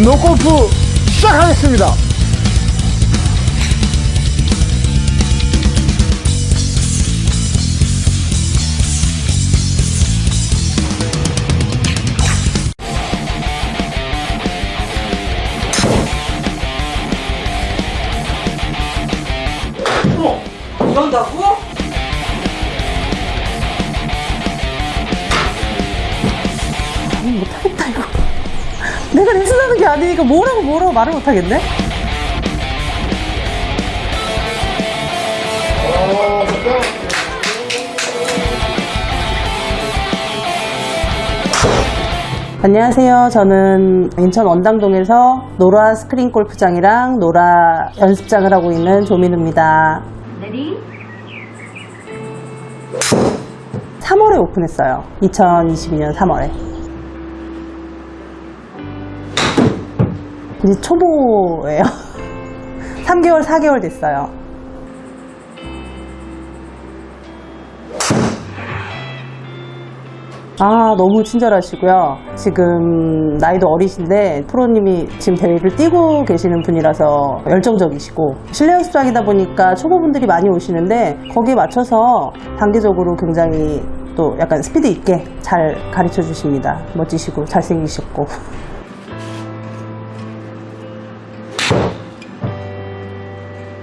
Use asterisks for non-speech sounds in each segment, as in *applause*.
운동 골프 시작하겠습니다. 못하겠다 이거 내가 게 아니니까 뭐라고 뭐라고 말을 못하겠네 안녕하세요. 저는 인천 원당동에서 노라 스크린 골프장이랑 노라 연습장을 하고 있는 조민우입니다. ready 3월에 오픈했어요. 2022년 3월에. 이제 초보예요. *laughs* 3개월, 4개월 됐어요. 아, 너무 친절하시고요. 지금 나이도 어리신데 프로님이 지금 대회를 뛰고 계시는 분이라서 열정적이시고 실내 연습장이다 보니까 초보분들이 많이 오시는데 거기에 맞춰서 단계적으로 굉장히 또 약간 스피드 있게 잘 가르쳐 주십니다. 멋지시고 잘생기셨고.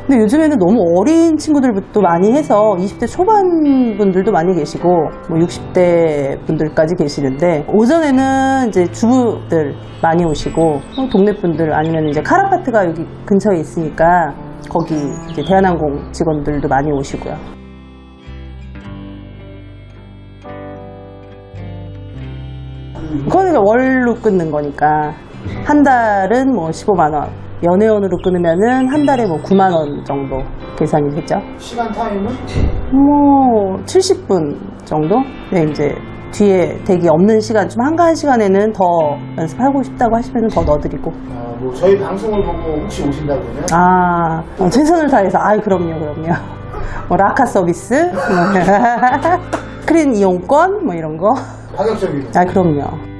근데 요즘에는 너무 어린 친구들부터 많이 해서 20대 초반 분들도 많이 계시고 뭐 60대 분들까지 계시는데 오전에는 이제 주부들 많이 오시고 뭐 동네 분들 아니면 이제 카라파트가 여기 근처에 있으니까 거기 이제 대한항공 직원들도 많이 오시고요. 이제 월로 끊는 거니까 한 달은 뭐 15만 원 연회원으로 끊으면은 한 달에 뭐 9만 원 정도 계산이 되죠. 시간 타임은? 뭐 70분 정도? 네, 이제 뒤에 대기 없는 시간 좀 한가한 시간에는 더 연습하고 싶다고 하시면 더 넣어드리고 아, 뭐 저희 방송을 보고 혹시 오신다 그러면 아 어, 최선을 다해서 아이 그럼요 그럼요 *laughs* 뭐 라카 서비스 *laughs* 뭐 스크린 이용권 뭐 이런 거 파격적이죠. 아, 그럼요.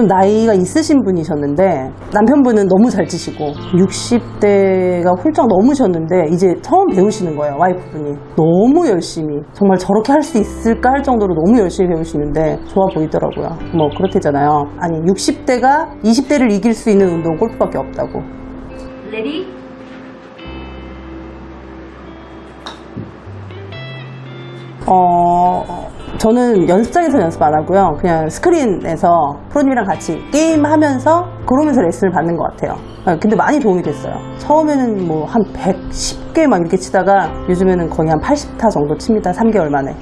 좀 나이가 있으신 분이셨는데 남편분은 너무 잘 치시고 60대가 훌쩍 넘으셨는데 이제 처음 배우시는 거예요 와이프분이. 너무 열심히. 정말 저렇게 할 수 있을까 할 정도로 너무 열심히 배우시는데 좋아 보이더라고요. 뭐 그렇대잖아요. 아니 60대가 20대를 이길 수 있는 운동은 골프밖에 없다고. ready? 어, 저는 연습장에서 연습 안 하고요. 그냥 스크린에서 프로님이랑 같이 게임하면서 그러면서 레슨을 받는 것 같아요. 아, 근데 많이 도움이 됐어요. 처음에는 뭐 한 110개 막 이렇게 치다가 요즘에는 거의 한 80타 정도 칩니다. 3개월 만에.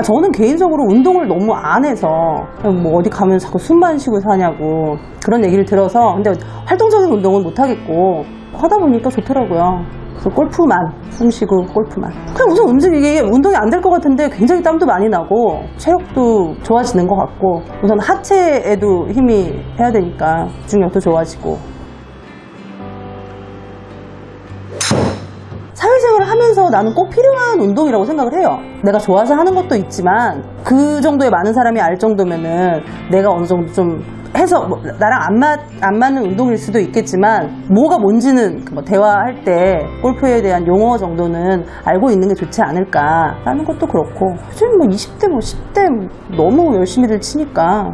아, 저는 개인적으로 운동을 너무 안 해서 뭐 어디 가면 자꾸 숨만 쉬고 사냐고 그런 얘기를 들어서 근데 활동적인 운동은 못 하겠고 하다 보니까 좋더라고요. 그래서 골프만 숨 쉬고 골프만 그냥 우선 움직이게 운동이 안 될 것 같은데 굉장히 땀도 많이 나고 체력도 좋아지는 것 같고 우선 하체에도 힘이 해야 되니까 중력도 좋아지고 하면서 나는 꼭 필요한 운동이라고 생각을 해요. 내가 좋아서 하는 것도 있지만 그 정도의 많은 사람이 알 정도면은 내가 어느 정도 좀 해서 뭐 나랑 안, 맞, 안 맞는 운동일 수도 있겠지만 뭐가 뭔지는 뭐 대화할 때 골프에 대한 용어 정도는 알고 있는 게 좋지 않을까 라는 것도 그렇고 요즘 뭐 20대 뭐 10대 너무 열심히들 치니까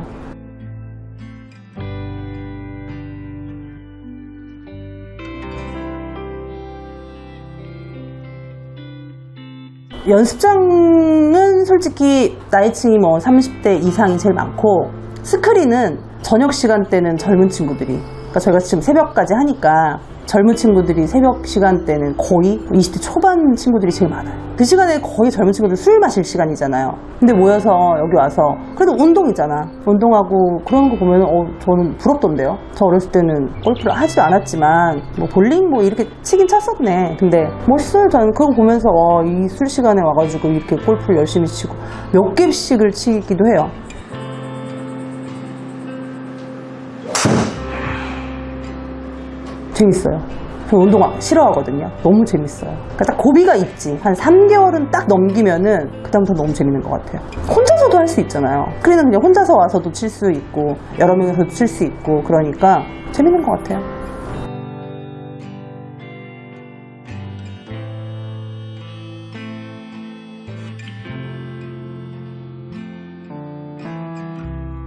연습장은 솔직히 나이층이 뭐 30대 이상이 제일 많고 스크린은 저녁 시간대는 젊은 친구들이. 그러니까 저희가 지금 새벽까지 하니까 젊은 친구들이 새벽 시간대는 거의 20대 초반 친구들이 제일 많아요. 그 시간에 거의 젊은 친구들 술 마실 시간이잖아요. 근데 모여서 여기 와서 그래도 운동이잖아. 운동하고 그런 거 보면 어 저는 부럽던데요. 저 어렸을 때는 골프를 하지도 않았지만 뭐 볼링 뭐 이렇게 치긴 쳤었네. 근데 멋있어요. 저는 그거 보면서 어, 이술 시간에 와가지고 이렇게 골프를 열심히 치고 몇 개씩을 치기도 해요. 재밌어요. 저 운동 싫어하거든요. 너무 재밌어요. 그러니까 딱 고비가 있지. 한 3개월은 딱 넘기면은 그다음부터 너무 재밌는 것 같아요. 혼자서도 할 수 있잖아요. 스크린은 그냥 혼자서 와서도 칠 수 있고 여러 명이서도 칠 수 있고 그러니까 재밌는 것 같아요.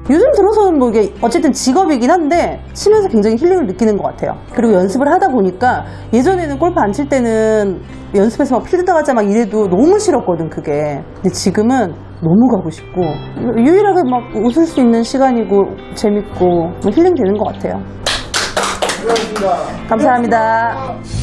요즘 들어서는 뭐 이게 어쨌든 직업이긴 한데 치면서 굉장히 힐링을 느끼는 것 같아요. 그리고 연습을 하다 보니까 예전에는 골프 안 칠 때는 연습해서 막 필드 나가자 막 이래도 너무 싫었거든 그게. 근데 지금은 너무 가고 싶고 유일하게 막 웃을 수 있는 시간이고 재밌고 뭐 힐링 되는 것 같아요. 수고하셨습니다. 감사합니다.